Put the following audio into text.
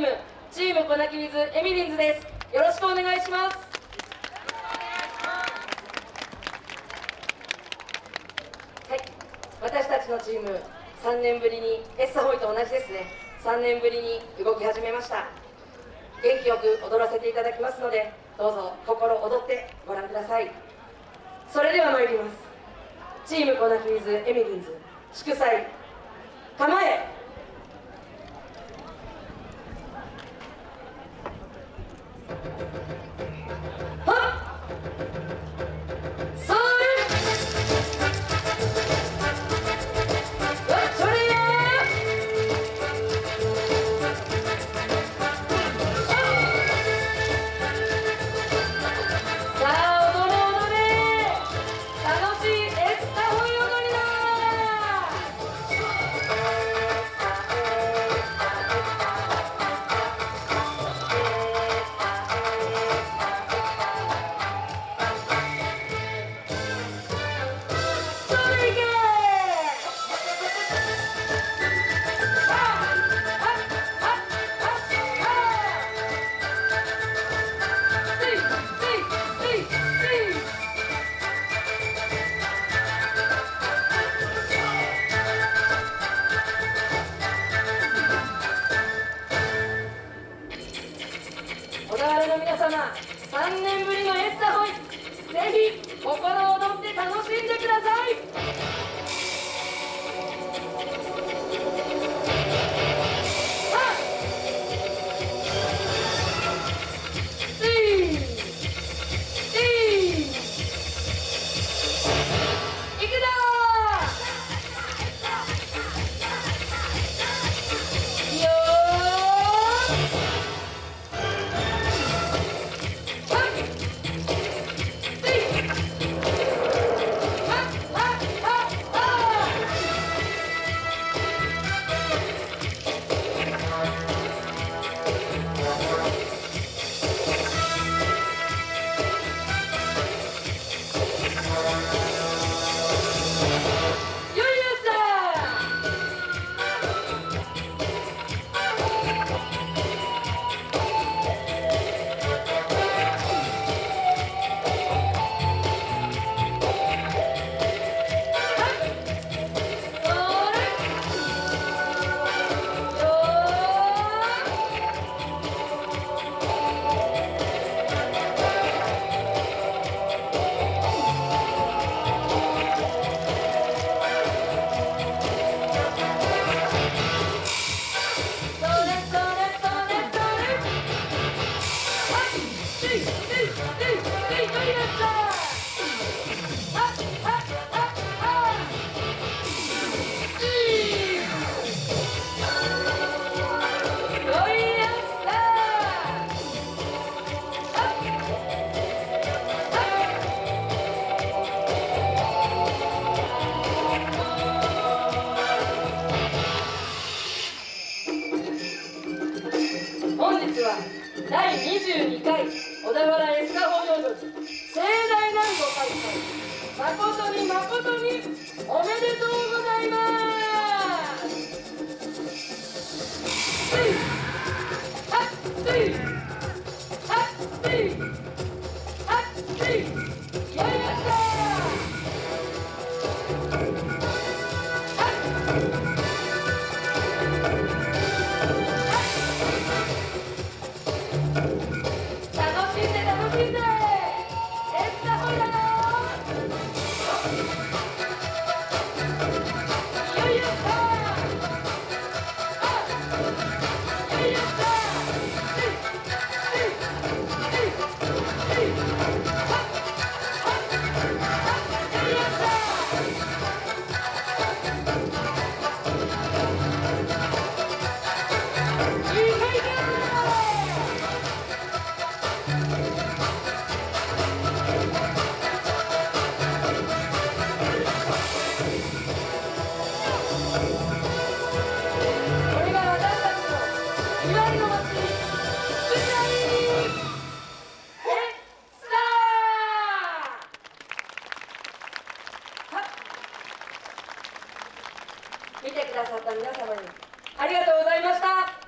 ームチーム粉木水エミリンズです。よろしくお願いします。はい。私たちのチーム3年ぶりにエッサホイと同じですね。3年ぶりに動き始めました。元気よく踊らせていただきますのでどうぞ心躍ってご覧ください。それでは参ります。チーム粉木水エミリンズ祝祭構え Опа! 日は第22回小田原エスカホー踊り盛大なるご開催誠に誠におめでとうございます。皆様にありがとうございました。